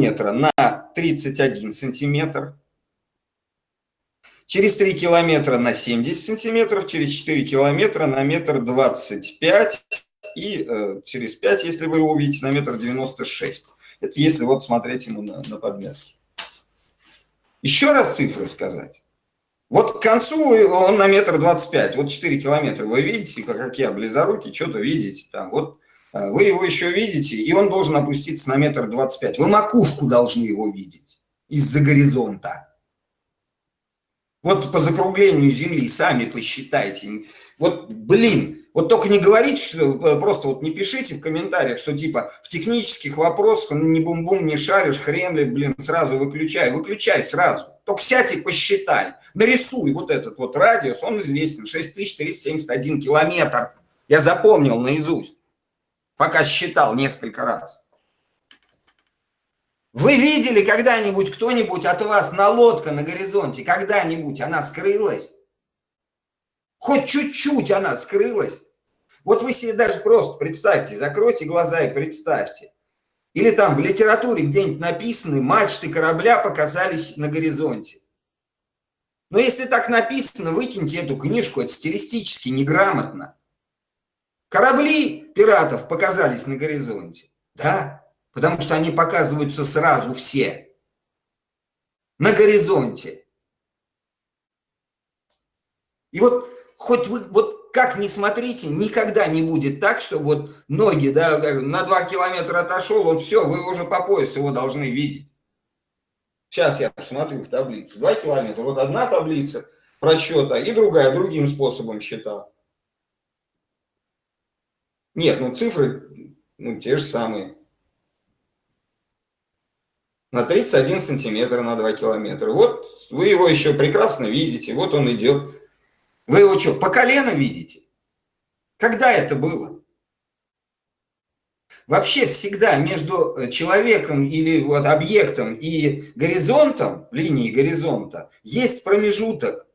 километра на 31 сантиметр, через 3 километра на 70 сантиметров, через 4 километра на метр 25 и э, через 5, если вы его увидите, на метр 96. Это если вот смотреть ему на, на подметки. Еще раз цифры сказать. Вот к концу он на метр двадцать пять, вот 4 километра. Вы видите, как я, близоруки, что-то видите там. Вот вы его еще видите, и он должен опуститься на метр двадцать пять. Вы макушку должны его видеть из-за горизонта. Вот по закруглению Земли сами посчитайте. Вот, блин, вот только не говорите, что э, просто вот не пишите в комментариях, что типа в технических вопросах не бум-бум, не шаришь, хрен ли, блин, сразу выключай. Выключай сразу. Только сядь и посчитай. Нарисуй вот этот вот радиус, он известен, 6371 километр. Я запомнил наизусть, пока считал несколько раз. Вы видели когда-нибудь кто-нибудь от вас на лодка на горизонте? Когда-нибудь она скрылась? Хоть чуть-чуть она скрылась? Вот вы себе даже просто представьте, закройте глаза и представьте. Или там в литературе где-нибудь написаны, мачты корабля показались на горизонте. Но если так написано, выкиньте эту книжку, это стилистически неграмотно. Корабли пиратов показались на горизонте. Да, потому что они показываются сразу все. На горизонте. И вот хоть вы, вот как ни смотрите, никогда не будет так, что вот ноги, да, на 2 километра отошел, он все, вы уже по пояс его должны видеть. Сейчас я посмотрю в таблице. 2 километра. Вот одна таблица просчета и другая, другим способом считал. Нет, ну цифры ну, те же самые. На 31 сантиметр на 2 километра. Вот вы его еще прекрасно видите. Вот он идет. Вы его что, по колено видите? Когда это было? Вообще всегда между э, человеком или вот объектом и горизонтом, линией горизонта, есть промежуток.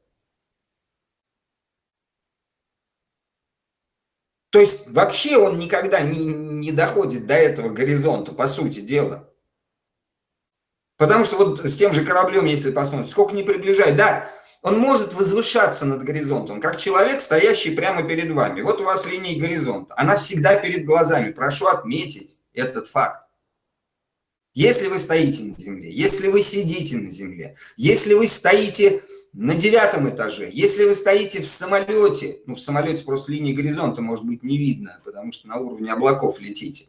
То есть вообще он никогда не, не доходит до этого горизонта, по сути дела. Потому что вот с тем же кораблем, если посмотреть, сколько не приближает, да, он может возвышаться над горизонтом, как человек, стоящий прямо перед вами. Вот у вас линия горизонта. Она всегда перед глазами. Прошу отметить этот факт. Если вы стоите на земле, если вы сидите на земле, если вы стоите на девятом этаже, если вы стоите в самолете, ну в самолете просто линии горизонта может быть не видно, потому что на уровне облаков летите.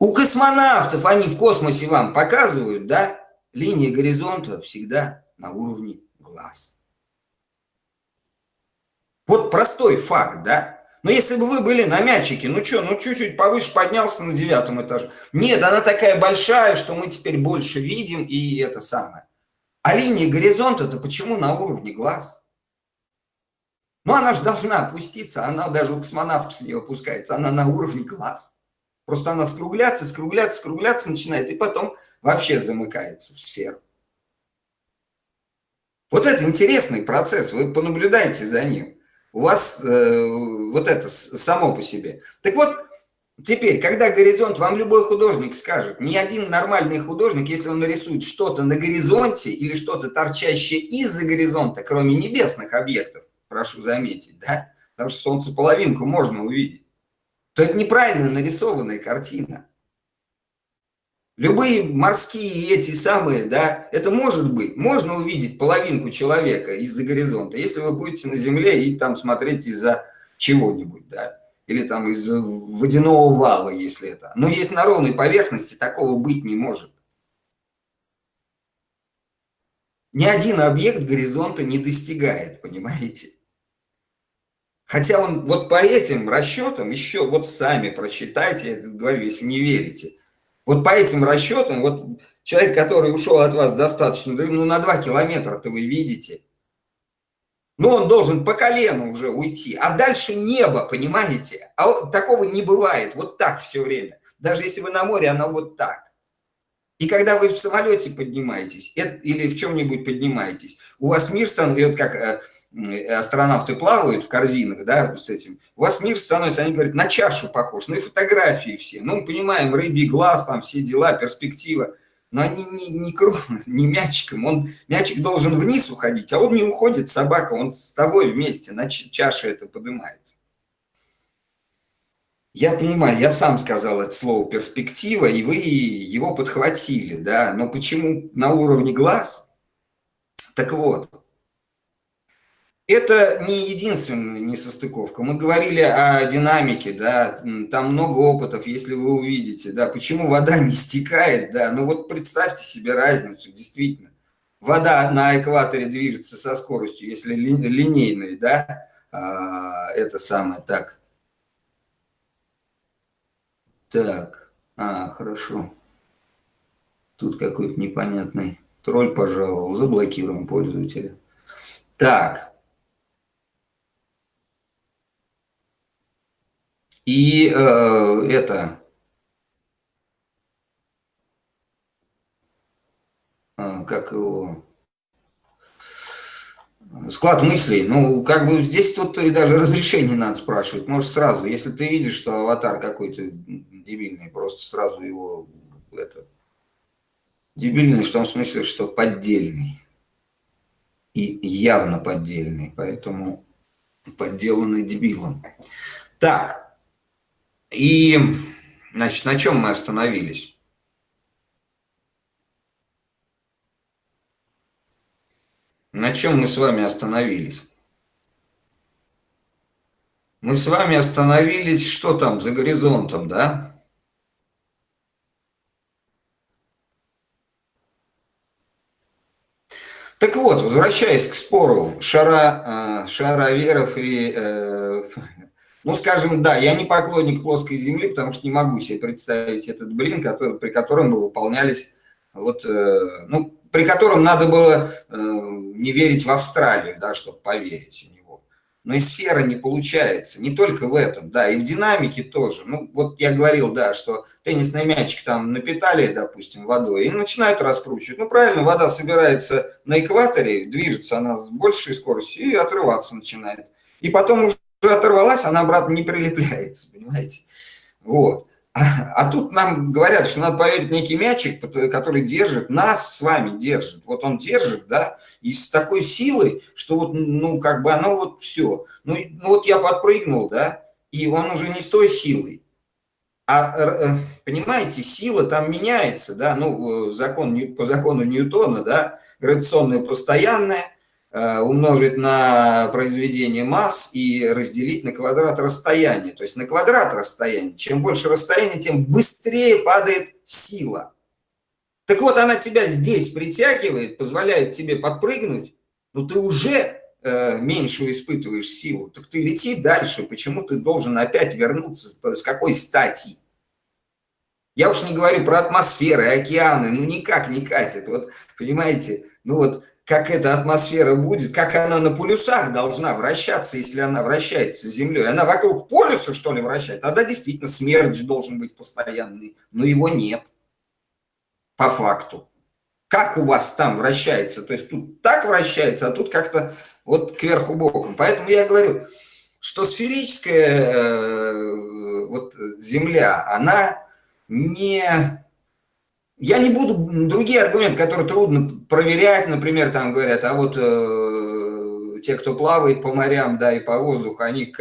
У космонавтов они в космосе вам показывают, да, линия горизонта всегда на уровне глаз. Вот простой факт, да? Но если бы вы были на мячике, ну что, ну чуть-чуть повыше поднялся на девятом этаже. Нет, она такая большая, что мы теперь больше видим, и это самое. А линия горизонта-то почему на уровне глаз? Ну, она же должна опуститься, она даже у космонавтов не опускается, она на уровне глаз. Просто она скругляться, скругляться, скругляться начинает, и потом вообще замыкается в сферу. Вот это интересный процесс, вы понаблюдайте за ним. У вас э, вот это само по себе. Так вот, теперь, когда горизонт, вам любой художник скажет, ни один нормальный художник, если он нарисует что-то на горизонте или что-то торчащее из-за горизонта, кроме небесных объектов, прошу заметить, да, потому что солнце половинку можно увидеть, то это неправильно нарисованная картина. Любые морские эти самые, да, это может быть. Можно увидеть половинку человека из-за горизонта, если вы будете на земле и там смотреть из-за чего-нибудь, да, или там из водяного вала, если это. Но есть на ровной поверхности, такого быть не может. Ни один объект горизонта не достигает, понимаете? Хотя он вот по этим расчетам, еще вот сами просчитайте, я говорю, если не верите, вот по этим расчетам, вот человек, который ушел от вас достаточно, ну на 2 километра-то вы видите. Ну, он должен по колену уже уйти, а дальше небо, понимаете? А вот такого не бывает, вот так все время. Даже если вы на море, оно вот так. И когда вы в самолете поднимаетесь или в чем-нибудь поднимаетесь, у вас мир становится, как э, астронавты плавают в корзинах, да, с этим, у вас мир становится, они говорят, на чашу похож, ну и фотографии все. Ну, мы понимаем, рыбий глаз, там все дела, перспектива. Но они не, не, не мячиком. Он, мячик должен вниз уходить, а он не уходит, собака, он с тобой вместе, на чаше это поднимается. Я понимаю, я сам сказал это слово перспектива, и вы его подхватили, да, но почему на уровне глаз? Так вот, это не единственная несостыковка. Мы говорили о динамике, да, там много опытов, если вы увидите, да, почему вода не стекает, да, ну вот представьте себе разницу, действительно. Вода на экваторе движется со скоростью, если линейной, да, а, это самое, так. Так, а, хорошо. Тут какой-то непонятный тролль пожаловал, заблокируем пользователя. Так, И э, это... Э, как его... Склад мыслей. Ну, как бы здесь тут и даже разрешение надо спрашивать. Может, сразу, если ты видишь, что аватар какой-то дебильный, просто сразу его... Это, дебильный в том смысле, что поддельный. И явно поддельный, поэтому подделанный дебилом. Так, и, значит, на чем мы остановились? На чем мы с вами остановились? Мы с вами остановились, что там, за горизонтом, да? Так вот, возвращаясь к спору шара, э, шароверов и э, ну, скажем, да, я не поклонник плоской земли, потому что не могу себе представить этот блин, который, при котором бы выполнялись, вот, э, ну, при котором надо было э, не верить в Австралию, да, чтобы поверить в него. Но и сфера не получается, не только в этом, да, и в динамике тоже. Ну, вот я говорил, да, что теннисный мячик там напитали, допустим, водой, и начинают раскручивать. Ну, правильно, вода собирается на экваторе, движется она с большей скоростью и отрываться начинает. И потом уже уже оторвалась, она обратно не прилепляется, понимаете? Вот. А, тут нам говорят, что надо поверить некий мячик, который держит, нас с вами держит. Вот он держит, да, и с такой силой, что вот, ну, как бы оно вот все. Ну, ну вот я подпрыгнул, да, и он уже не с той силой. А, э, понимаете, сила там меняется, да, ну, закон, по закону Ньютона, да, гравитационная постоянная – Э, умножить на произведение масс и разделить на квадрат расстояния. То есть на квадрат расстояния. Чем больше расстояние, тем быстрее падает сила. Так вот, она тебя здесь притягивает, позволяет тебе подпрыгнуть, но ты уже э, меньше испытываешь силу. Так ты лети дальше. Почему ты должен опять вернуться? С какой стати? Я уж не говорю про атмосферы, океаны, ну никак не катит. Вот, понимаете, ну вот как эта атмосфера будет, как она на полюсах должна вращаться, если она вращается Землей. Она вокруг полюса, что ли, вращает? Тогда действительно смерч должен быть постоянный, но его нет по факту. Как у вас там вращается? То есть тут так вращается, а тут как-то вот кверху боком. Поэтому я говорю, что сферическая э, вот, Земля, она не я не буду другие аргументы, которые трудно проверять, например, там говорят, а вот э, те, кто плавает по морям, да, и по воздуху, они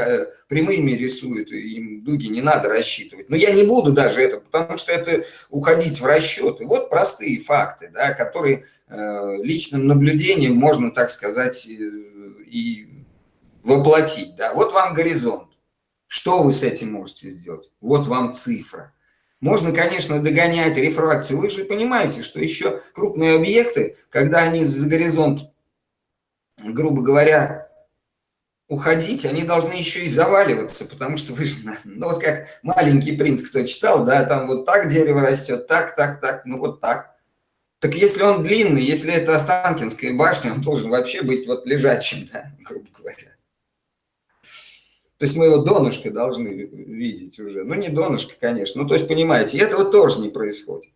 прямыми рисуют, им дуги не надо рассчитывать. Но я не буду даже это, потому что это уходить в расчеты. Вот простые факты, да, которые э, личным наблюдением можно, так сказать, э, и воплотить. Да. Вот вам горизонт. Что вы с этим можете сделать? Вот вам цифра. Можно, конечно, догонять рефракцию. Вы же понимаете, что еще крупные объекты, когда они за горизонт, грубо говоря, уходить, они должны еще и заваливаться, потому что вы же, ну вот как маленький принц, кто читал, да, там вот так дерево растет, так, так, так, ну вот так. Так если он длинный, если это Останкинская башня, он должен вообще быть вот лежачим, да, грубо говоря. То есть мы его донышко должны видеть уже. Ну, не донышко, конечно. Ну, то есть, понимаете, этого тоже не происходит.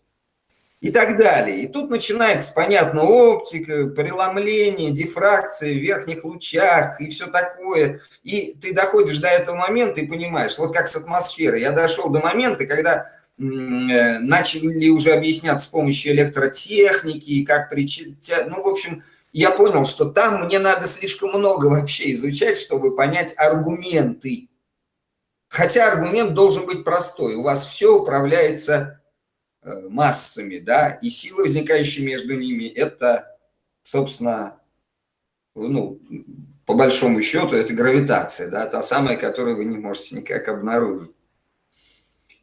и так далее. И тут начинается, понятно, оптика, преломление, дифракция в верхних лучах и все такое. И ты доходишь до этого момента и понимаешь, вот как с атмосферой. Я дошел до момента, когда э, начали уже объяснять с помощью электротехники, как причинять, ну, в общем, я понял, что там мне надо слишком много вообще изучать, чтобы понять аргументы. Хотя аргумент должен быть простой. У вас все управляется Э, массами, да, и силы, возникающие между ними, это, собственно, ну, по большому счету, это гравитация, да, та самая, которую вы не можете никак обнаружить.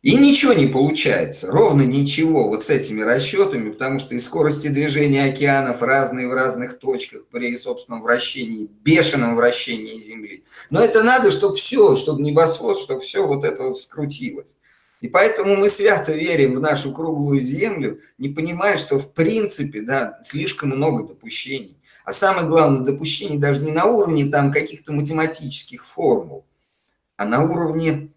И ничего не получается, ровно ничего вот с этими расчетами, потому что и скорости движения океанов разные в разных точках при собственном вращении, бешеном вращении Земли. Но это надо, чтобы все, чтобы небосвод, чтобы все вот это вот скрутилось. И поэтому мы свято верим в нашу круглую землю, не понимая, что в принципе да, слишком много допущений. А самое главное, допущений даже не на уровне там каких-то математических формул, а на уровне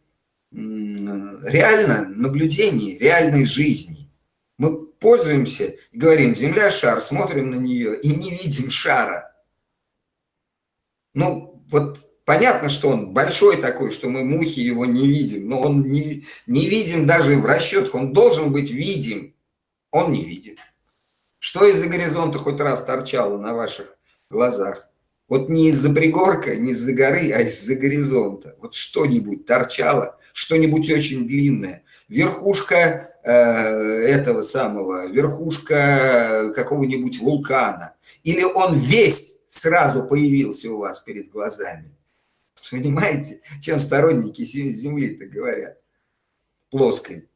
реально наблюдений, реальной жизни. Мы пользуемся говорим, Земля – шар, смотрим на нее и не видим шара. Ну, вот Понятно, что он большой такой, что мы мухи его не видим, но он не, не видим даже в расчетах, он должен быть видим, он не видит. Что из-за горизонта хоть раз торчало на ваших глазах? Вот не из-за пригорка, не из-за горы, а из-за горизонта. Вот что-нибудь торчало, что-нибудь очень длинное. Верхушка э, этого самого, верхушка какого-нибудь вулкана. Или он весь сразу появился у вас перед глазами. Понимаете, чем сторонники Земли-то говорят? Плоской.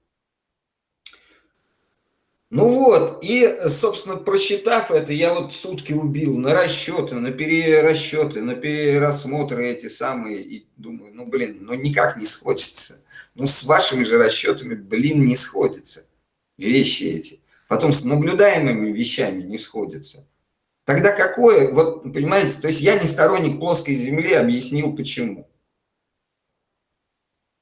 Ну вот, и, собственно, просчитав это, я вот сутки убил на расчеты, на перерасчеты, на перерасмотры эти самые, и думаю, ну, блин, ну никак не сходится. Ну, с вашими же расчетами, блин, не сходится вещи эти. Потом с наблюдаемыми вещами не сходятся. Тогда какое, вот понимаете, то есть я не сторонник плоской земли, объяснил почему.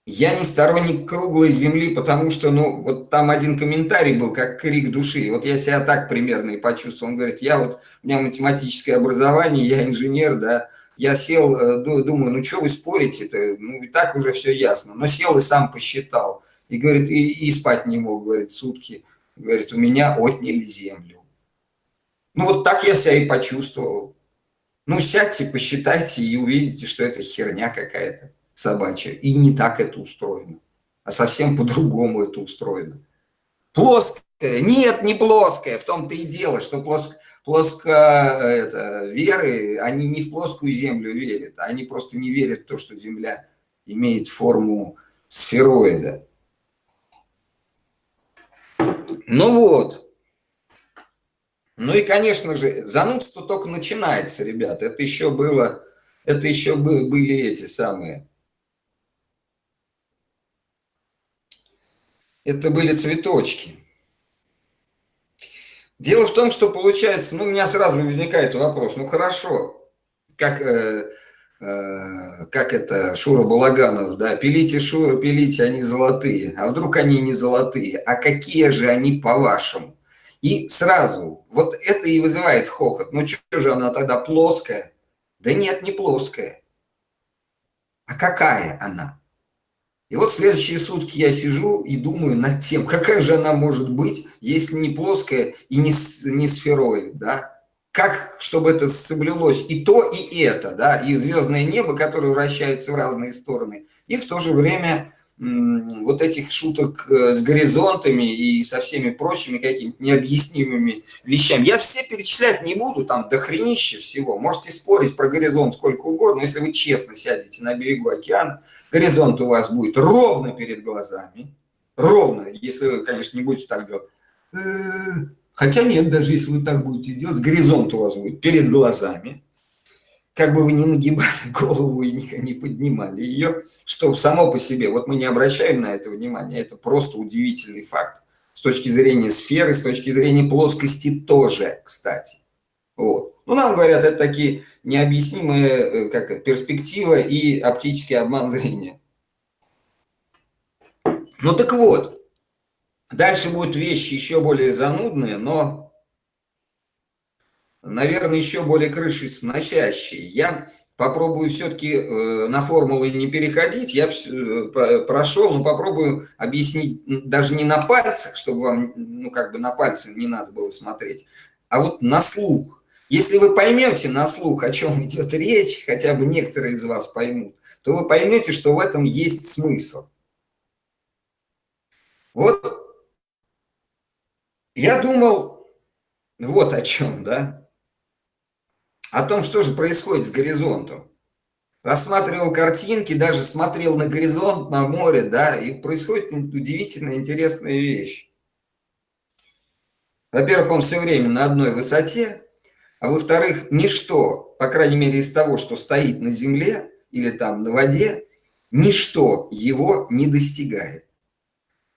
Я не сторонник круглой земли, потому что, ну, вот там один комментарий был, как крик души. Вот я себя так примерно и почувствовал. Он говорит, я вот, у меня математическое образование, я инженер, да, я сел, э, думаю, ну, что вы спорите-то, ну, и так уже все ясно. Но сел и сам посчитал. И говорит, и, и спать не мог, говорит, сутки. Говорит, у меня отняли землю. Ну, вот так я себя и почувствовал. Ну, сядьте, посчитайте и увидите, что это херня какая-то собачья. И не так это устроено, а совсем по-другому это устроено. Плоская. Нет, не плоская. В том-то и дело, что плоско, плоско это, веры, они не в плоскую землю верят, они просто не верят в то, что Земля имеет форму сфероида. Ну вот. Ну и, конечно же, занудство только начинается, ребят. Это еще было, это еще были эти самые. Это были цветочки. Дело в том, что получается, ну, у меня сразу возникает вопрос, ну, хорошо, как, э, э, как это Шура Балаганов, да, пилите, Шура, пилите, они золотые. А вдруг они не золотые? А какие же они по-вашему? И сразу, вот это и вызывает хохот. Ну что же она тогда плоская? Да нет, не плоская. А какая она? И вот следующие сутки я сижу и думаю над тем, какая же она может быть, если не плоская и не, не сфероид, да? Как, чтобы это соблюлось и то, и это, да? И звездное небо, которое вращается в разные стороны, и в то же время вот этих шуток э, с горизонтами и со всеми прочими какими-то необъяснимыми вещами. Я все перечислять не буду, там дохренище всего. Можете спорить про горизонт сколько угодно, но если вы честно сядете на берегу океана, горизонт у вас будет ровно перед глазами. Ровно, если вы, конечно, не будете так делать. Э, хотя нет, даже если вы так будете делать, горизонт у вас будет перед глазами как бы вы ни нагибали голову и не поднимали ее, что само по себе, вот мы не обращаем на это внимания, это просто удивительный факт. С точки зрения сферы, с точки зрения плоскости тоже, кстати. Вот. Ну, нам говорят, это такие необъяснимые э, как перспектива и оптический обман зрения. Ну так вот, Дальше будут вещи еще более занудные, но, наверное, еще более крыши сносящие. Я попробую все-таки э, на формулы не переходить. Я э, прошел, но попробую объяснить даже не на пальцах, чтобы вам, ну, как бы на пальцы не надо было смотреть, а вот на слух. Если вы поймете на слух, о чем идет речь, хотя бы некоторые из вас поймут, то вы поймете, что в этом есть смысл. Вот я думал вот о чем, да? о том, что же происходит с горизонтом. Рассматривал картинки, даже смотрел на горизонт, на море, да, и происходит удивительно интересная вещь. Во-первых, он все время на одной высоте, а во-вторых, ничто, по крайней мере из того, что стоит на земле или там на воде, ничто его не достигает.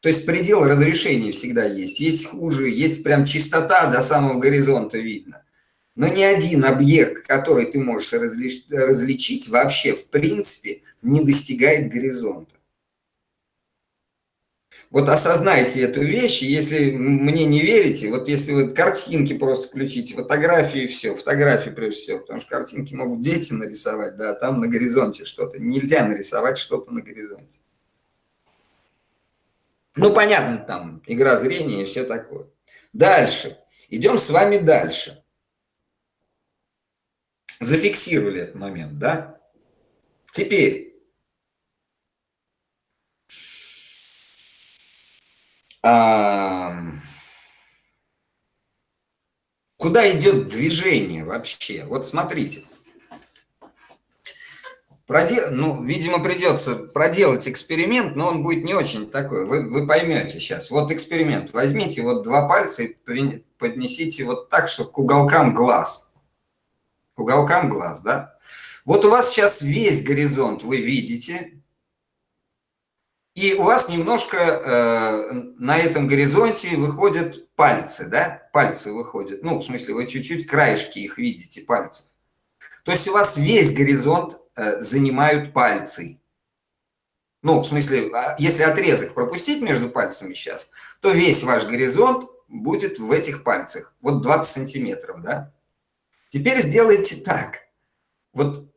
То есть предел разрешения всегда есть. Есть хуже, есть прям чистота до самого горизонта видно. Но ни один объект, который ты можешь различить, вообще в принципе не достигает горизонта. Вот осознайте эту вещь, если мне не верите, вот если вы картинки просто включите, фотографии и все, фотографии прежде всего, потому что картинки могут дети нарисовать, да, там на горизонте что-то. Нельзя нарисовать что-то на горизонте. Ну, понятно, там игра зрения и все такое. Дальше. Идем с вами дальше. Зафиксировали этот момент, да? Теперь. А, куда идет движение вообще? Вот смотрите. Продел... Ну, видимо, придется проделать эксперимент, но он будет не очень такой. Вы, вы поймете сейчас. Вот эксперимент. Возьмите вот два пальца и поднесите вот так, чтобы к уголкам глаз к уголкам глаз, да? Вот у вас сейчас весь горизонт вы видите, и у вас немножко э, на этом горизонте выходят пальцы, да? Пальцы выходят. Ну, в смысле, вы чуть-чуть краешки их видите, пальцев. То есть у вас весь горизонт э, занимают пальцы. Ну, в смысле, а если отрезок пропустить между пальцами сейчас, то весь ваш горизонт будет в этих пальцах. Вот 20 сантиметров, да? Теперь сделайте так. Вот,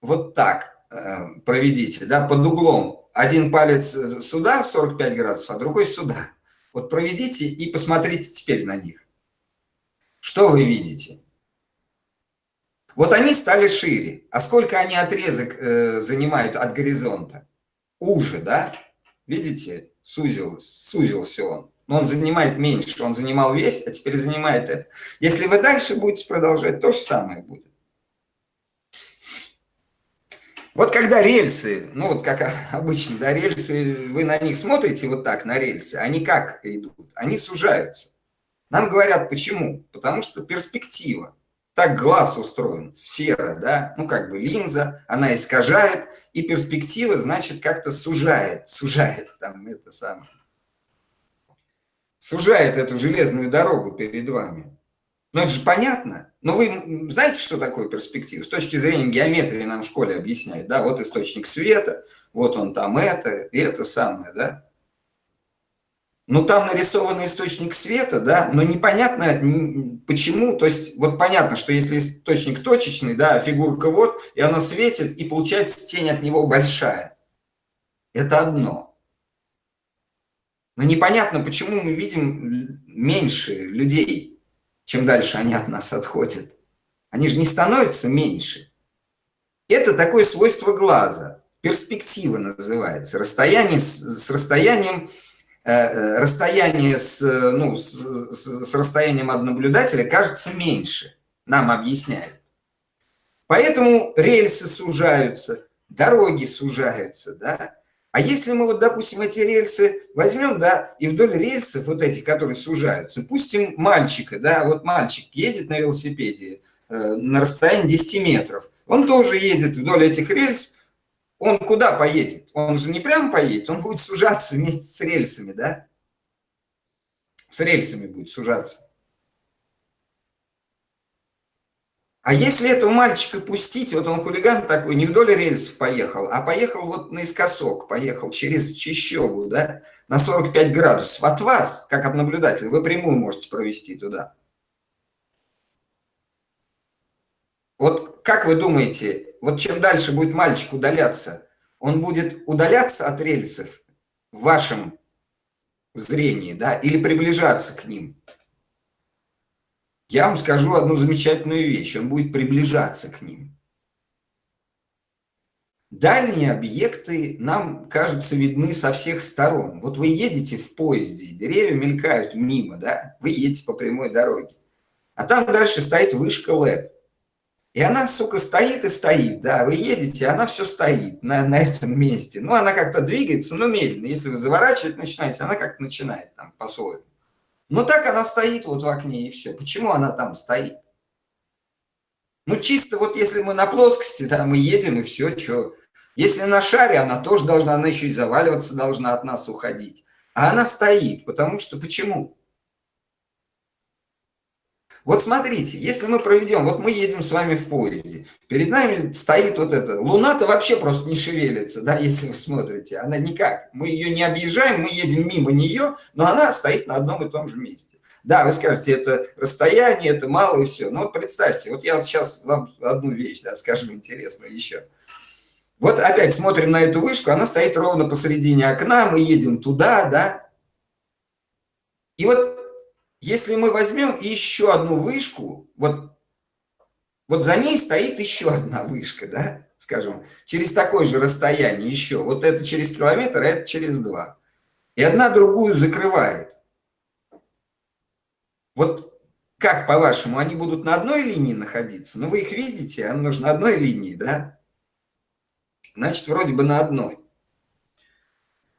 вот так э, проведите, да, под углом. Один палец э, сюда в 45 градусов, а другой сюда. Вот проведите и посмотрите теперь на них. Что вы видите? Вот они стали шире. А сколько они отрезок э, занимают от горизонта? Уже, да? Видите? Сузил, сузился он но он занимает меньше, он занимал весь, а теперь занимает это. Если вы дальше будете продолжать, то же самое будет. Вот когда рельсы, ну вот как обычно, да, рельсы, вы на них смотрите вот так, на рельсы, они как идут? Они сужаются. Нам говорят, почему? Потому что перспектива. Так глаз устроен, сфера, да, ну как бы линза, она искажает, и перспектива, значит, как-то сужает, сужает там это самое сужает эту железную дорогу перед вами. Ну, это же понятно. Но вы знаете, что такое перспектива? С точки зрения геометрии нам в школе объясняют. Да, вот источник света, вот он там это, и это самое, да. Ну, там нарисованный источник света, да, но непонятно почему. То есть, вот понятно, что если источник точечный, да, а фигурка вот, и она светит, и получается тень от него большая. Это одно. Но непонятно, почему мы видим меньше людей, чем дальше они от нас отходят. Они же не становятся меньше. Это такое свойство глаза. Перспектива называется. Расстояние с, с расстоянием э, э расстояние с, ну, с, с расстоянием от наблюдателя кажется меньше, нам объясняют. Поэтому рельсы сужаются, дороги сужаются, да, а если мы вот, допустим, эти рельсы возьмем, да, и вдоль рельсов вот этих, которые сужаются, пустим мальчика, да, вот мальчик едет на велосипеде э, на расстоянии 10 метров, он тоже едет вдоль этих рельс, он куда поедет? Он же не прям поедет, он будет сужаться вместе с рельсами, да? С рельсами будет сужаться. А если этого мальчика пустить, вот он хулиган такой, не вдоль рельсов поехал, а поехал вот наискосок, поехал через Чищеву, да, на 45 градусов от вас, как от наблюдателя. Вы прямую можете провести туда. Вот как вы думаете, вот чем дальше будет мальчик удаляться, он будет удаляться от рельсов в вашем зрении, да, или приближаться к ним? Я вам скажу одну замечательную вещь, он будет приближаться к ним. Дальние объекты нам, кажется, видны со всех сторон. Вот вы едете в поезде, деревья мелькают мимо, да, вы едете по прямой дороге. А там дальше стоит вышка ЛЭД. И она, сука, стоит и стоит, да, вы едете, она все стоит на, на этом месте. Ну, она как-то двигается, но медленно. Если вы заворачивать начинаете, она как-то начинает там по-своему. Но так она стоит вот в окне и все. Почему она там стоит? Ну, чисто вот если мы на плоскости, да, мы едем и все, что. Если на шаре, она тоже должна, она еще и заваливаться должна от нас уходить. А она стоит, потому что почему? Вот смотрите, если мы проведем, вот мы едем с вами в поезде, перед нами стоит вот эта, луна-то вообще просто не шевелится, да, если вы смотрите, она никак, мы ее не объезжаем, мы едем мимо нее, но она стоит на одном и том же месте. Да, вы скажете, это расстояние, это мало и все, но вот представьте, вот я вот сейчас вам одну вещь, да, скажу интересную еще. Вот опять смотрим на эту вышку, она стоит ровно посередине окна, мы едем туда, да, и вот если мы возьмем еще одну вышку, вот, вот за ней стоит еще одна вышка, да, скажем, через такое же расстояние еще. Вот это через километр, а это через два. И одна другую закрывает. Вот как, по-вашему, они будут на одной линии находиться? Ну, вы их видите, а нужно одной линии, да? Значит, вроде бы на одной.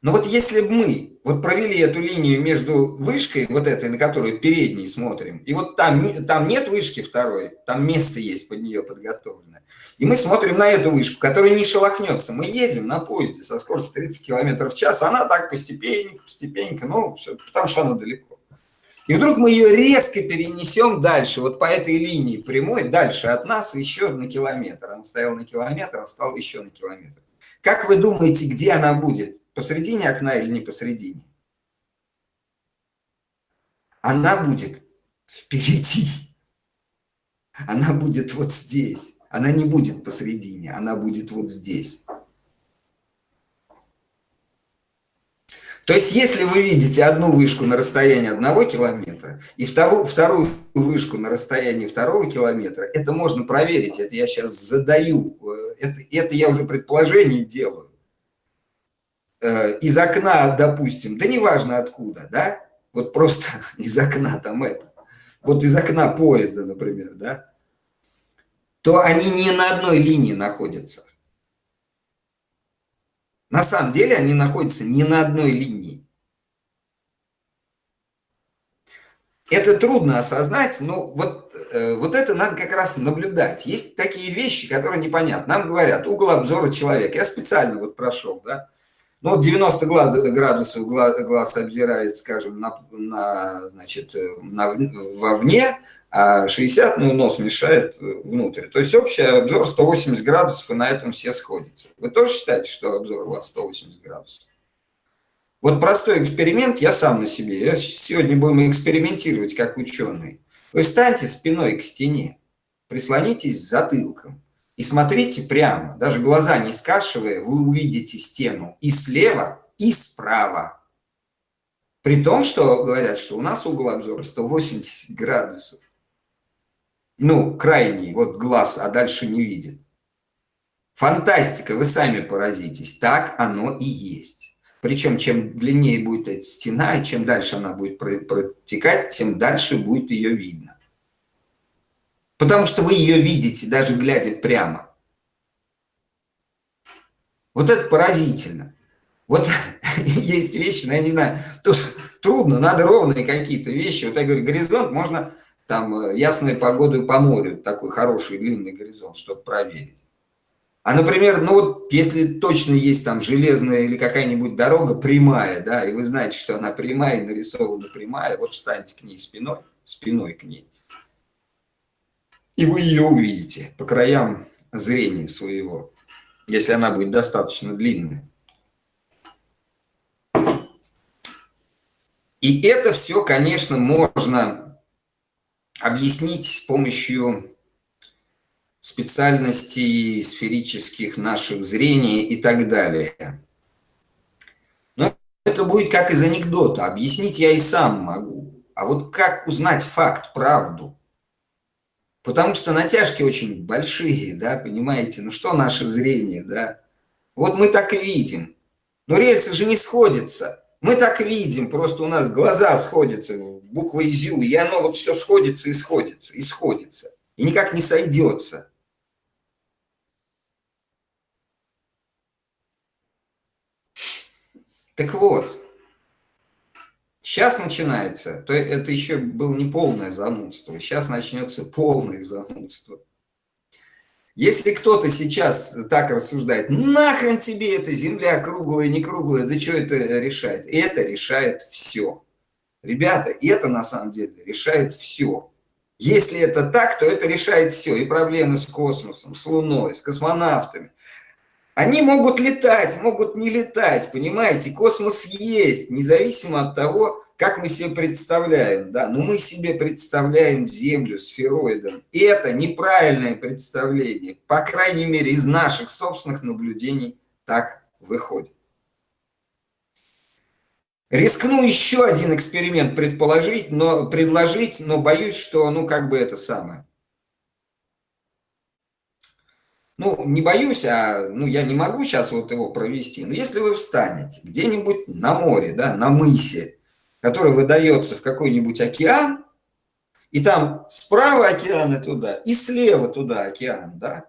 Но вот если бы мы вот провели эту линию между вышкой, вот этой, на которую передней смотрим, и вот там, там нет вышки второй, там место есть под нее подготовлено, и мы смотрим на эту вышку, которая не шелохнется. Мы едем на поезде со скоростью 30 км в час, она так постепенненько, постепенненько, ну, все, потому что она далеко. И вдруг мы ее резко перенесем дальше, вот по этой линии прямой, дальше от нас еще на километр. Она стояла на километр, а стал еще на километр. Как вы думаете, где она будет? Посредине окна или не посредине? Она будет впереди. Она будет вот здесь. Она не будет посредине, она будет вот здесь. То есть, если вы видите одну вышку на расстоянии одного километра и вторую, вышку на расстоянии второго километра, это можно проверить, это я сейчас задаю, э, это, это я уже предположение делаю. Э, из окна, допустим, да неважно откуда, да, вот просто из окна там это, вот из окна поезда, например, да, то они не на одной линии находятся. На самом деле они находятся не на одной линии. Это трудно осознать, но вот, э, вот это надо как раз наблюдать. Есть такие вещи, которые непонятны. Нам говорят, угол обзора человека. Я специально вот прошел, да, ну, 90 градусов глаз, глаз обзирает, скажем, на, на, значит, на, вовне, а 60, ну, нос мешает внутрь. То есть общий обзор 180 градусов, и на этом все сходятся. Вы тоже считаете, что обзор у вас 180 градусов? Вот простой эксперимент я сам на себе. Я сегодня будем экспериментировать как ученые. Вы встаньте спиной к стене, прислонитесь затылком и смотрите прямо, даже глаза не скашивая, вы увидите стену и слева, и справа. При том, что говорят, что у нас угол обзора 180 градусов. Ну, крайний, вот глаз, а дальше не видит. Фантастика, вы сами поразитесь. Так оно и есть. Причем, чем длиннее будет эта стена, и чем дальше она будет протекать, тем дальше будет ее видно. Потому что вы ее видите, даже глядя прямо. Вот это поразительно. Вот есть вещи, ну, я не знаю, тут трудно, надо ровные какие-то вещи. Вот я говорю, горизонт можно там э, ясной погодой по морю, такой хороший длинный горизонт, чтобы проверить. А, например, ну вот если точно есть там железная или какая-нибудь дорога прямая, да, и вы знаете, что она прямая, нарисована прямая, вот встаньте к ней спиной, спиной к ней и вы ее увидите по краям зрения своего, если она будет достаточно длинной. И это все, конечно, можно объяснить с помощью специальностей сферических наших зрений и так далее. Но это будет как из анекдота. Объяснить я и сам могу. А вот как узнать факт, правду? Потому что натяжки очень большие, да, понимаете? Ну что наше зрение, да? Вот мы так видим. Но рельсы же не сходятся. Мы так видим, просто у нас глаза сходятся в буквой ЗЮ, и оно вот все сходится и сходится, и сходится. И никак не сойдется. Так вот, сейчас начинается, то это еще было не полное занудство, сейчас начнется полное занудство. Если кто-то сейчас так рассуждает, нахрен тебе эта земля круглая, не круглая, да что это решает? Это решает все. Ребята, это на самом деле решает все. Если это так, то это решает все. И проблемы с космосом, с Луной, с космонавтами. Они могут летать, могут не летать, понимаете? Космос есть, независимо от того, как мы себе представляем, да, но мы себе представляем Землю сфероидом. И это неправильное представление, по крайней мере, из наших собственных наблюдений так выходит. Рискну еще один эксперимент предположить, но предложить, но боюсь, что, ну, как бы это самое. Ну, не боюсь, а, ну, я не могу сейчас вот его провести. Но если вы встанете где-нибудь на море, да, на мысе, который выдается в какой-нибудь океан, и там справа океан туда, и слева туда океан, да?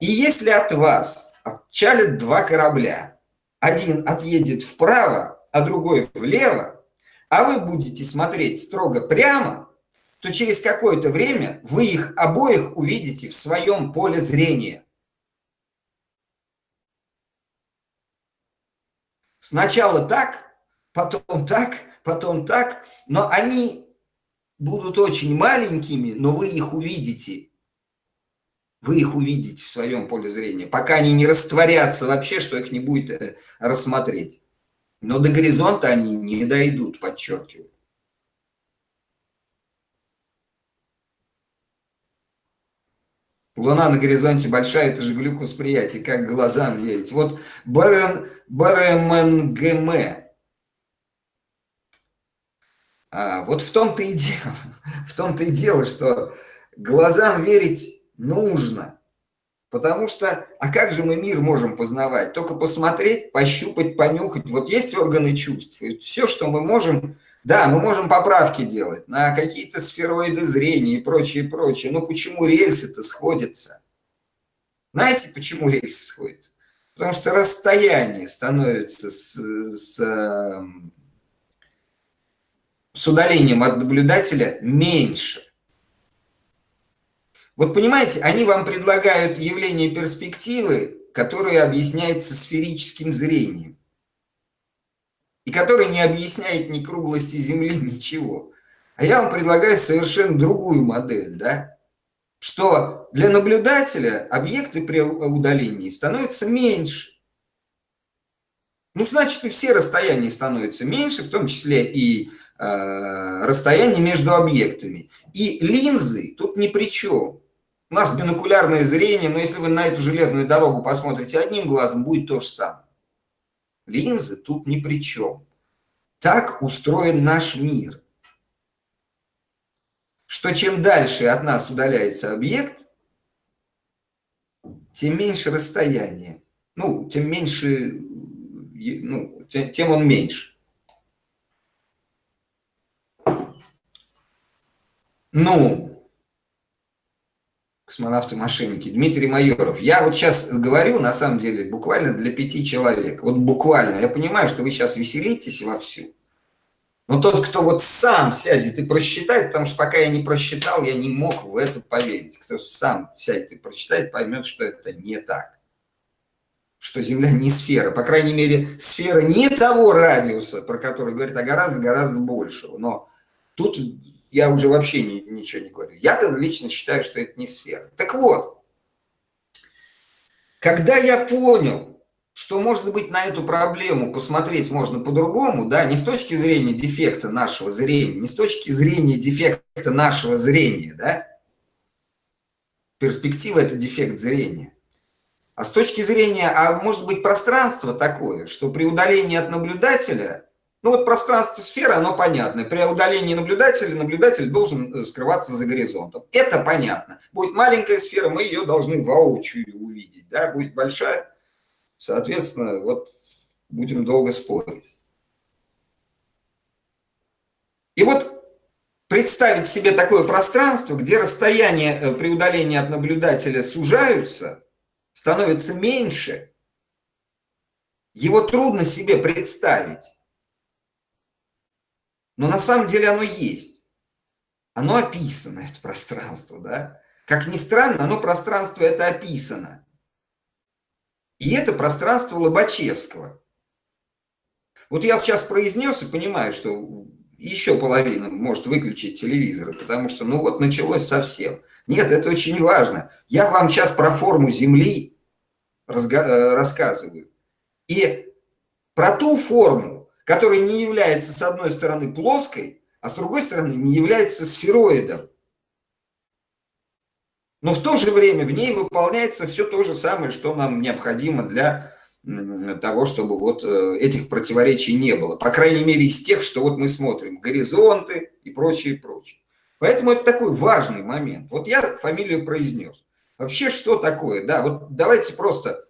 И если от вас отчалят два корабля, один отъедет вправо, а другой влево, а вы будете смотреть строго прямо, то через какое-то время вы их обоих увидите в своем поле зрения. Сначала так, потом так, потом так, но они будут очень маленькими, но вы их увидите. Вы их увидите в своем поле зрения, пока они не растворятся вообще, что их не будет э, рассмотреть. Но до горизонта они не дойдут, подчеркиваю. Луна на горизонте большая, это же глюк восприятия, как глазам верить. Вот БРМГМ, а, вот в том-то и дело, в том-то и дело, что глазам верить нужно. Потому что, а как же мы мир можем познавать? Только посмотреть, пощупать, понюхать. Вот есть органы чувств. И все, что мы можем, да, мы можем поправки делать на какие-то сфероиды зрения и прочее, прочее. Но почему рельсы-то сходятся? Знаете, почему рельсы сходятся? Потому что расстояние становится с, с эм, с удалением от наблюдателя меньше. Вот понимаете, они вам предлагают явление перспективы, которое объясняется сферическим зрением. И которое не объясняет ни круглости Земли, ничего. А я вам предлагаю совершенно другую модель, да? Что для наблюдателя объекты при удалении становятся меньше. Ну, значит, и все расстояния становятся меньше, в том числе и Э, расстояние между объектами. И линзы тут ни при чем. У нас бинокулярное зрение, но если вы на эту железную дорогу посмотрите одним глазом, будет то же самое. Линзы тут ни при чем. Так устроен наш мир. Что чем дальше от нас удаляется объект, тем меньше расстояние. Ну, тем меньше, ну, тем он меньше. Ну, космонавты-мошенники, Дмитрий Майоров. Я вот сейчас говорю, на самом деле, буквально для пяти человек. Вот буквально. Я понимаю, что вы сейчас веселитесь вовсю. Но тот, кто вот сам сядет и просчитает, потому что пока я не просчитал, я не мог в это поверить. Кто сам сядет и прочитает, поймет, что это не так. Что Земля не сфера. По крайней мере, сфера не того радиуса, про который говорит, а гораздо-гораздо большего. Но тут я уже вообще ни, ничего не говорю. Я лично считаю, что это не сфера. Так вот, когда я понял, что, может быть, на эту проблему посмотреть можно по-другому, да, не с точки зрения дефекта нашего зрения, не с точки зрения дефекта нашего зрения, да, перспектива – это дефект зрения, а с точки зрения, а может быть, пространство такое, что при удалении от наблюдателя, ну вот пространство сферы, оно понятно, при удалении наблюдателя наблюдатель должен э, скрываться за горизонтом. Это понятно. Будет маленькая сфера, мы ее должны воочию увидеть, да, будет большая, Соответственно, вот будем долго спорить. И вот представить себе такое пространство, где расстояние э, при удалении от наблюдателя сужаются, становится меньше, его трудно себе представить. Но на самом деле оно есть. Оно описано, это пространство, да? Как ни странно, оно пространство это описано. И это пространство Лобачевского. Вот я сейчас произнес и понимаю, что еще половина может выключить телевизор, потому что, ну вот, началось совсем. Нет, это очень важно. Я вам сейчас про форму Земли э, рассказываю. И про ту форму, которая не является, с одной стороны, плоской, а с другой стороны, не является сфероидом. Но в то же время в ней выполняется все то же самое, что нам необходимо для того, чтобы вот э, этих противоречий не было. По крайней мере, из тех, что вот мы смотрим, горизонты и прочее, прочее. Поэтому это такой важный момент. Вот я фамилию произнес. Вообще, что такое? Да, вот давайте просто,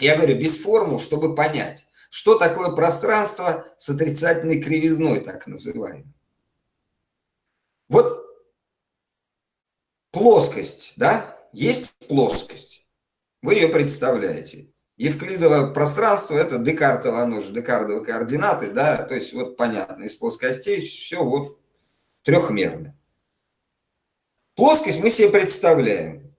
я говорю, без формул, чтобы понять, что такое пространство с отрицательной кривизной, так называемой. Вот плоскость, да, есть плоскость, вы ее представляете. Евклидово пространство – это Декартово, оно же Декардовы координаты, да, то есть вот понятно, из плоскостей все вот трехмерно. Плоскость мы себе представляем.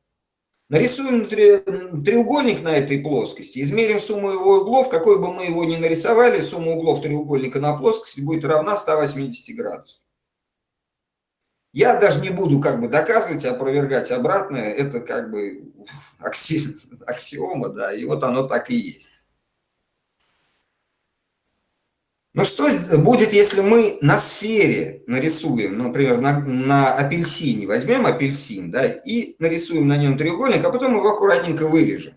Нарисуем треугольник на этой плоскости, измерим сумму его углов, какой бы мы его ни нарисовали, сумма углов треугольника на плоскости будет равна 180 градусов. Я даже не буду как бы доказывать, опровергать обратное, это как бы акси, аксиома, да, и вот оно так и есть. Но что будет, если мы на сфере нарисуем, например, на, на апельсине, возьмем апельсин, да, и нарисуем на нем треугольник, а потом его аккуратненько вырежем.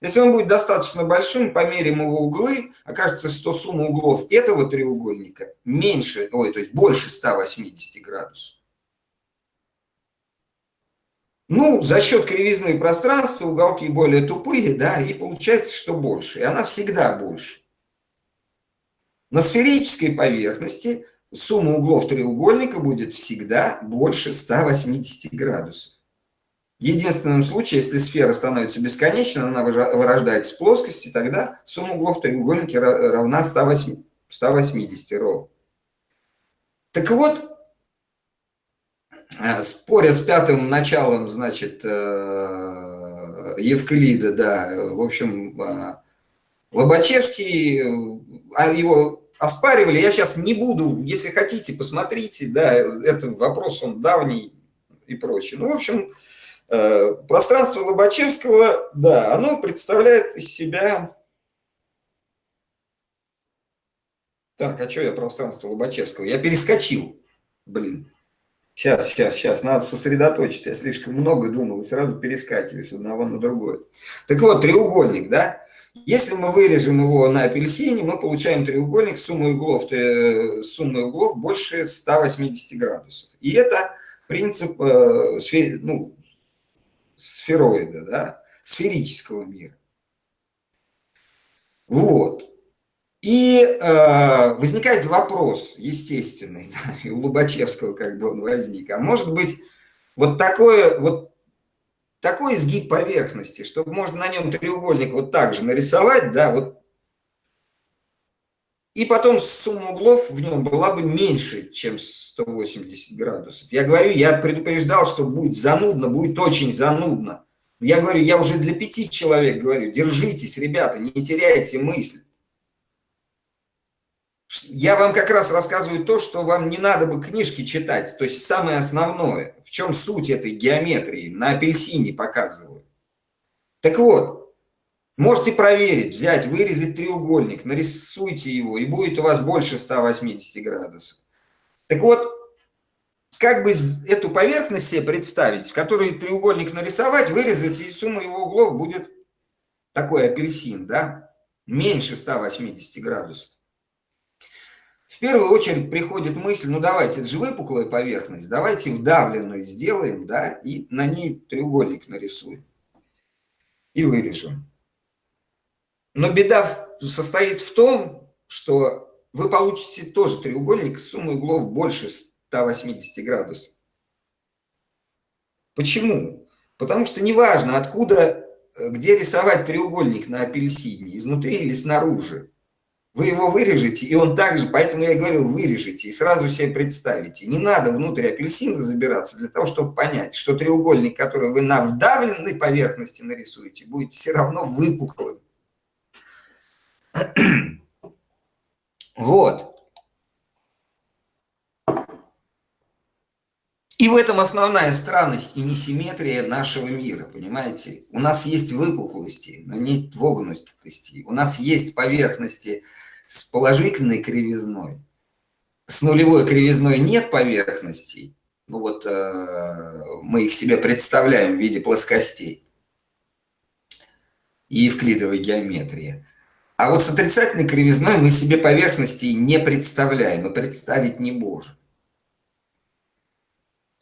Если он будет достаточно большим, померим его углы, окажется, что сумма углов этого треугольника меньше, ой, то есть больше 180 градусов. Ну, за счет кривизны пространства уголки более тупые, да, и получается, что больше. И она всегда больше. На сферической поверхности сумма углов треугольника будет всегда больше 180 градусов. В единственном случае, если сфера становится бесконечной, она вырождается в плоскости, тогда сумма углов треугольника равна 180, 180 ровно. Так вот, э, споря с пятым началом, значит, э, Евклида, да, в общем, э, Лобачевский, его оспаривали, я сейчас не буду, если хотите, посмотрите, да, это вопрос, он давний и прочее. Ну, в общем, Э, пространство Лобачевского, да, оно представляет из себя... Так, а что я пространство Лобачевского? Я перескочил. Блин. Сейчас, сейчас, сейчас, надо сосредоточиться. Я слишком много думал и сразу перескакиваю с одного на другое. Так вот, треугольник, да? Если мы вырежем его на апельсине, мы получаем треугольник с суммой углов, э, суммой углов больше 180 градусов. И это принцип э, ну, сфероида, да, сферического мира. Вот. И э, возникает вопрос, естественный, да, и у Лобачевского бы он возник, а может быть вот такое, вот такой изгиб поверхности, чтобы можно на нем треугольник вот так же нарисовать, да, вот, и потом сумма углов в нем была бы меньше, чем 180 градусов. Я говорю, я предупреждал, что будет занудно, будет очень занудно. Я говорю, я уже для пяти человек говорю, держитесь, ребята, не теряйте мысль. Я вам как раз рассказываю то, что вам не надо бы книжки читать, то есть самое основное, в чем суть этой геометрии, на апельсине показываю. Так вот, Можете проверить, взять, вырезать треугольник, нарисуйте его, и будет у вас больше 180 градусов. Так вот, как бы эту поверхность себе представить, в которой треугольник нарисовать, вырезать, и сумма его углов будет такой апельсин, да, меньше 180 градусов. В первую очередь приходит мысль, ну давайте, это же выпуклая поверхность, давайте вдавленную сделаем, да, и на ней треугольник нарисуем и вырежем. Но беда состоит в том, что вы получите тоже треугольник с суммой углов больше 180 градусов. Почему? Потому что неважно, откуда, э, где рисовать треугольник на апельсине, изнутри или снаружи. Вы его вырежете, и он также, поэтому я говорил, вырежете, и сразу себе представите. Не надо внутрь апельсина забираться для того, чтобы понять, что треугольник, который вы на вдавленной поверхности нарисуете, будет все равно выпуклым. Вот. И в этом основная странность и несимметрия нашего мира, понимаете? У нас есть выпуклости, но нет вогнутости. У нас есть поверхности с положительной кривизной. С нулевой кривизной нет поверхностей. Ну вот э, мы их себе представляем в виде плоскостей и евклидовой геометрии. А вот с отрицательной кривизной мы себе поверхности не представляем и представить не можем.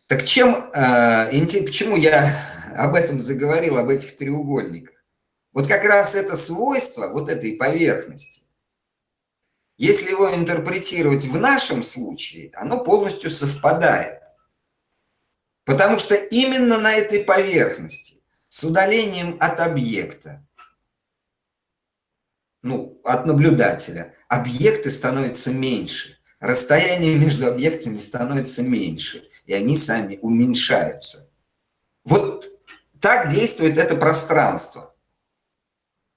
Так чем, э, почему я об этом заговорил, об этих треугольниках? Вот как раз это свойство вот этой поверхности, если его интерпретировать в нашем случае, оно полностью совпадает. Потому что именно на этой поверхности, с удалением от объекта, ну, от наблюдателя, объекты становятся меньше, расстояние между объектами становится меньше, и они сами уменьшаются. Вот так действует это пространство.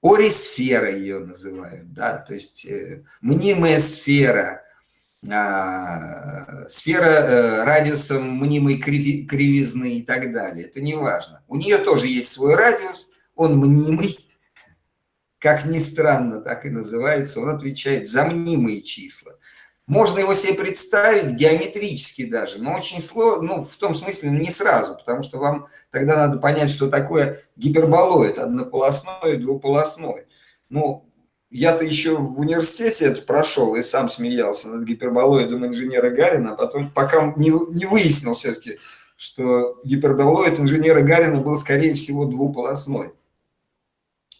Орисфера ее называют, да, то есть э, мнимая сфера, э, сфера э, радиусом мнимой криви, кривизны и так далее. Это не важно. У нее тоже есть свой радиус, он мнимый, как ни странно, так и называется, он отвечает за мнимые числа. Можно его себе представить геометрически даже, но очень сложно, ну, в том смысле, не сразу, потому что вам тогда надо понять, что такое гиперболоид, однополосной двуполосной. Ну, я-то еще в университете это прошел и сам смеялся над гиперболоидом инженера Гарина, а потом, пока не, не выяснил все-таки, что гиперболоид инженера Гарина был, скорее всего, двуполосной.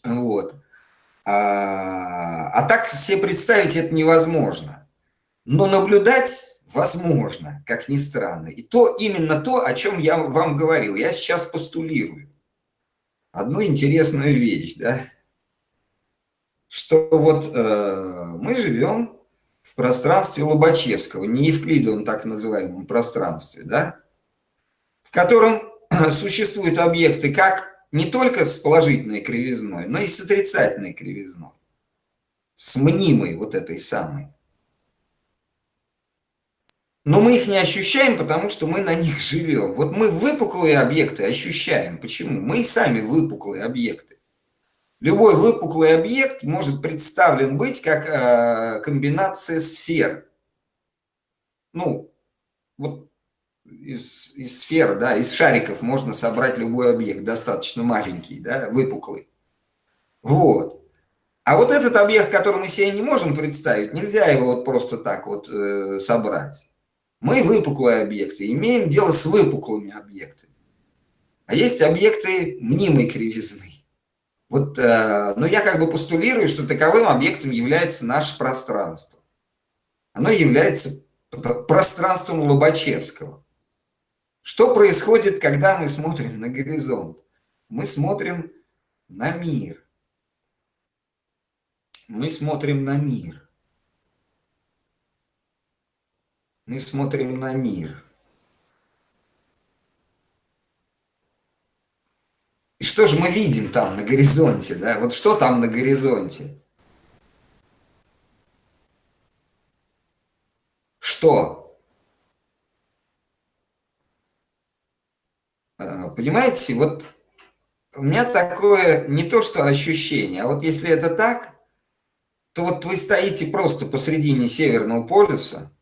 Вот. А, а так себе представить это невозможно. Но наблюдать возможно, как ни странно. И то именно то, о чем я вам говорил. Я сейчас постулирую. Одну интересную вещь, да, что вот э, мы живем в пространстве Лобачевского, не Евклидовом так называемом пространстве, да, в котором существуют объекты как не только с положительной кривизной, но и с отрицательной кривизной, с мнимой вот этой самой. Но мы их не ощущаем, потому что мы на них живем. Вот мы выпуклые объекты ощущаем. Почему? Мы и сами выпуклые объекты. Любой выпуклый объект может представлен быть как э, комбинация сфер. Ну, вот из, из сфер, да, из шариков можно собрать любой объект, достаточно маленький, да, выпуклый. Вот. А вот этот объект, который мы себе не можем представить, нельзя его вот просто так вот э, собрать. Мы выпуклые объекты, имеем дело с выпуклыми объектами. А есть объекты мнимой кривизны. Вот, э, но я как бы постулирую, что таковым объектом является наше пространство. Оно является пространством Лобачевского. Что происходит, когда мы смотрим на горизонт? Мы смотрим на мир. Мы смотрим на мир. Мы смотрим на мир. И что же мы видим там на горизонте, да? Вот что там на горизонте? Что? А, понимаете, вот у меня такое не то что ощущение, а вот если это так, то вот вы стоите просто посредине Северного полюса,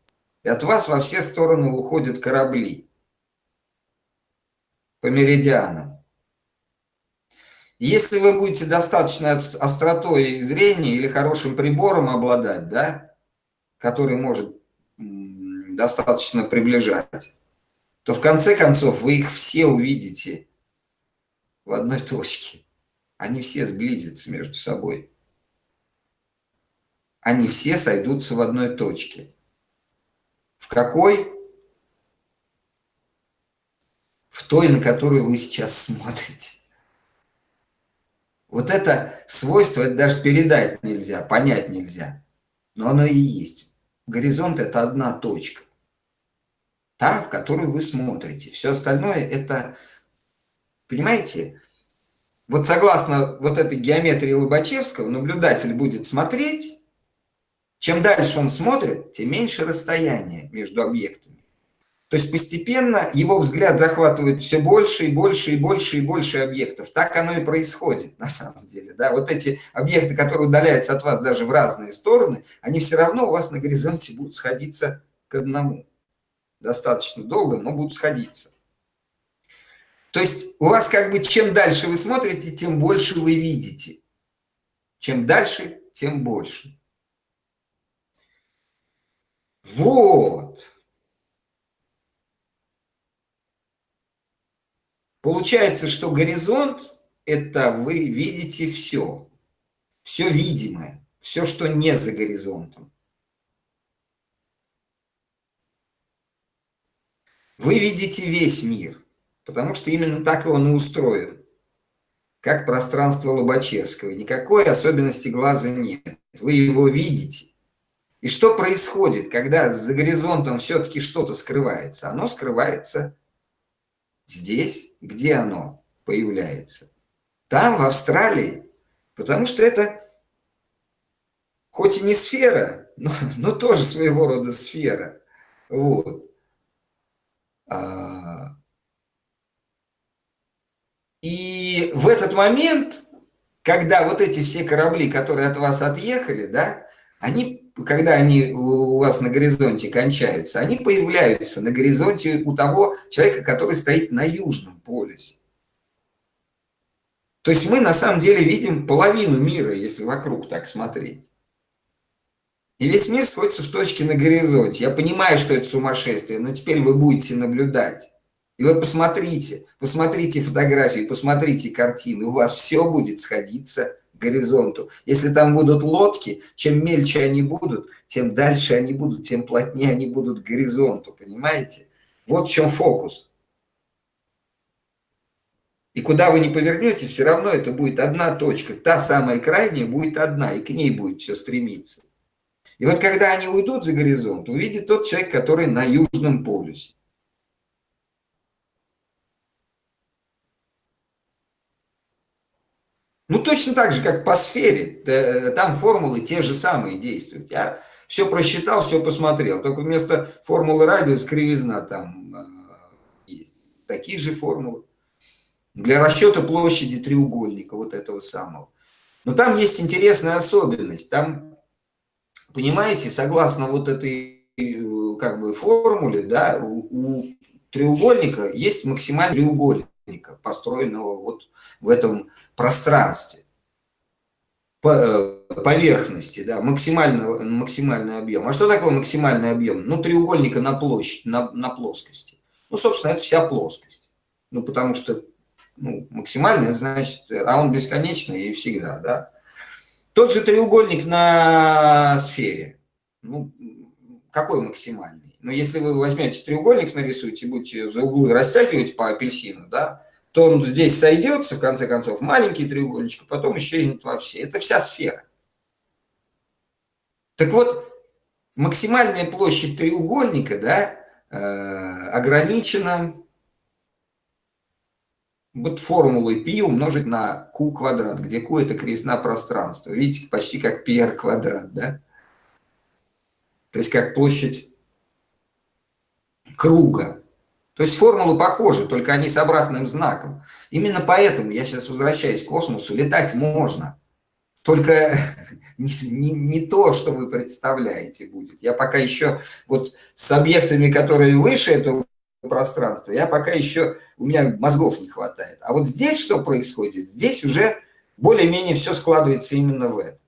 и от вас во все стороны уходят корабли по меридианам. Если вы будете достаточно остротой зрения или хорошим прибором обладать, да, который может достаточно приближать, то в конце концов вы их все увидите в одной точке. Они все сблизятся между собой. Они все сойдутся в одной точке. В какой? В той, на которую вы сейчас смотрите. Вот это свойство, это даже передать нельзя, понять нельзя. Но оно и есть. Горизонт – это одна точка. Та, в которую вы смотрите. Все остальное – это, понимаете, вот согласно вот этой геометрии Лобачевского, наблюдатель будет смотреть, чем дальше он смотрит, тем меньше расстояние между объектами. То есть постепенно его взгляд захватывает все больше и больше и больше и больше объектов. Так оно и происходит на самом деле. Да? Вот эти объекты, которые удаляются от вас даже в разные стороны, они все равно у вас на горизонте будут сходиться к одному. Достаточно долго, но будут сходиться. То есть у вас как бы чем дальше вы смотрите, тем больше вы видите. Чем дальше, тем больше. Вот. Получается, что горизонт – это вы видите все, все видимое, все, что не за горизонтом. Вы видите весь мир, потому что именно так он и устроен, как пространство Лобачевского. Никакой особенности глаза нет, вы его видите. И что происходит, когда за горизонтом все-таки что-то скрывается? Оно скрывается Здесь, где оно появляется? Там, в Австралии. Потому что это хоть и не сфера, но, но тоже своего рода сфера. Вот. А, и в этот момент, когда вот эти все корабли, которые от вас отъехали, да, они когда они у вас на горизонте кончаются, они появляются на горизонте у того человека, который стоит на южном полюсе. То есть мы на самом деле видим половину мира, если вокруг так смотреть. И весь мир сходится в точке на горизонте. Я понимаю, что это сумасшествие, но теперь вы будете наблюдать. И вы посмотрите, посмотрите фотографии, посмотрите картины, у вас все будет сходиться горизонту. Если там будут лодки, чем мельче они будут, тем дальше они будут, тем плотнее они будут к горизонту, понимаете? Вот в чем фокус. И куда вы не повернете, все равно это будет одна точка. Та самая крайняя будет одна, и к ней будет все стремиться. И вот когда они уйдут за горизонт, увидит тот человек, который на Южном полюсе. Ну, точно так же, как по сфере. Там формулы те же самые действуют. Я все просчитал, все посмотрел. Только вместо формулы радиус кривизна там э, есть. Такие же формулы. Для расчета площади треугольника, вот этого самого. Но там есть интересная особенность. Там, понимаете, согласно вот этой э, как бы формуле, да, у, у треугольника есть максимальный треугольника, построенного вот в этом пространстве, э, поверхности, да, максимальный, максимальный объем. А что такое максимальный объем? Ну, треугольника на площадь, на, на плоскости. Ну, собственно, это вся плоскость. Ну, потому что ну, максимальный, значит, а он бесконечный и всегда, да. Тот же треугольник на сфере. Ну, какой максимальный? Ну, если вы возьмете треугольник, нарисуете, будете за углы растягивать по апельсину, да, то он здесь сойдется, в конце концов, маленький треугольничек, а потом исчезнет во все. Это вся сфера. Так вот, максимальная площадь треугольника да, э, ограничена вот формулой π умножить на q квадрат, где q это кривизна пространства. Видите, почти как πr квадрат, да? То есть как площадь круга. То есть формулы похожи, только они с обратным знаком. Именно поэтому я сейчас возвращаюсь к космосу, летать можно. Только не, не, не то, что вы представляете будет. Я пока еще вот с объектами, которые выше этого пространства, я пока еще, у меня мозгов не хватает. А вот здесь что происходит? Здесь уже более-менее все складывается именно в это.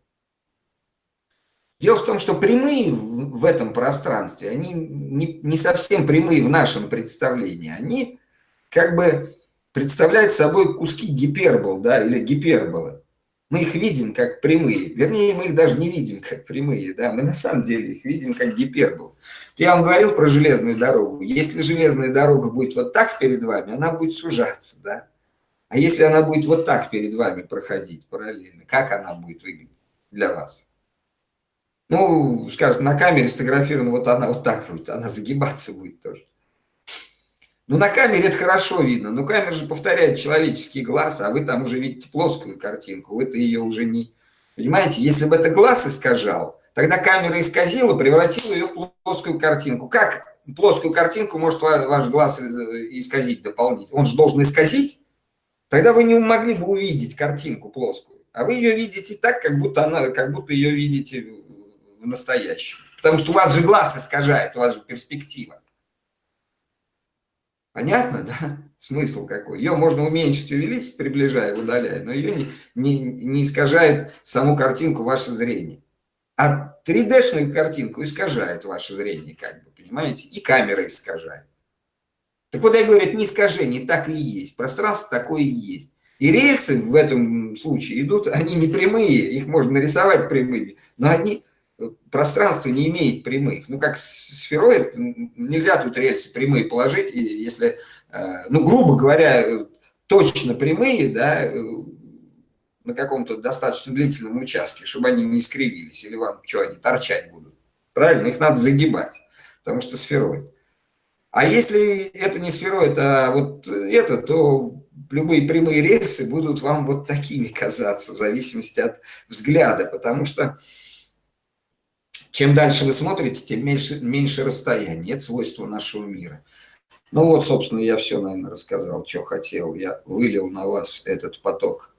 Дело в том, что прямые в этом пространстве, они не, не совсем прямые в нашем представлении. Они как бы представляют собой куски гипербол, да, или гиперболы. Мы их видим как прямые. Вернее, мы их даже не видим как прямые, да, мы на самом деле их видим как гипербол. Я вам говорил про железную дорогу. Если железная дорога будет вот так перед вами, она будет сужаться, да. А если она будет вот так перед вами проходить параллельно, как она будет выглядеть для вас? Ну, скажем, на камере сфотографирована, вот она вот так будет, она загибаться будет тоже. Ну, на камере это хорошо видно, но камера же повторяет человеческий глаз, а вы там уже видите плоскую картинку, вы-то ее уже не... Понимаете, если бы это глаз искажал, тогда камера исказила, превратила ее в плоскую картинку. Как плоскую картинку может ваш глаз исказить дополнительно? Он же должен исказить, тогда вы не могли бы увидеть картинку плоскую. А вы ее видите так, как будто, она, как будто ее видите в настоящем. Потому что у вас же глаз искажает, у вас же перспектива. Понятно, да? Смысл какой? Ее можно уменьшить, увеличить, приближая, удаляя, но ее не, не, не искажает саму картинку ваше зрение. А 3D-шную картинку искажает ваше зрение, как бы, понимаете? И камера искажает. Так вот, я говорю, не искажение, так и есть. Пространство такое и есть. И рельсы в этом случае идут, они не прямые, их можно нарисовать прямыми, но они пространство не имеет прямых. Ну, как сфероид, нельзя тут рельсы прямые положить, и если, э, ну, грубо говоря, точно прямые, да, э, на каком-то достаточно длительном участке, чтобы они не скривились, или вам что, они торчать будут. Правильно? Их надо загибать, потому что сфероид. А если это не сфероид, а вот это, то любые прямые рельсы будут вам вот такими казаться, в зависимости от взгляда, потому что чем дальше вы смотрите, тем меньше, меньше расстояние. Это свойство нашего мира. Ну вот, собственно, я все, наверное, рассказал, что хотел. Я вылил на вас этот поток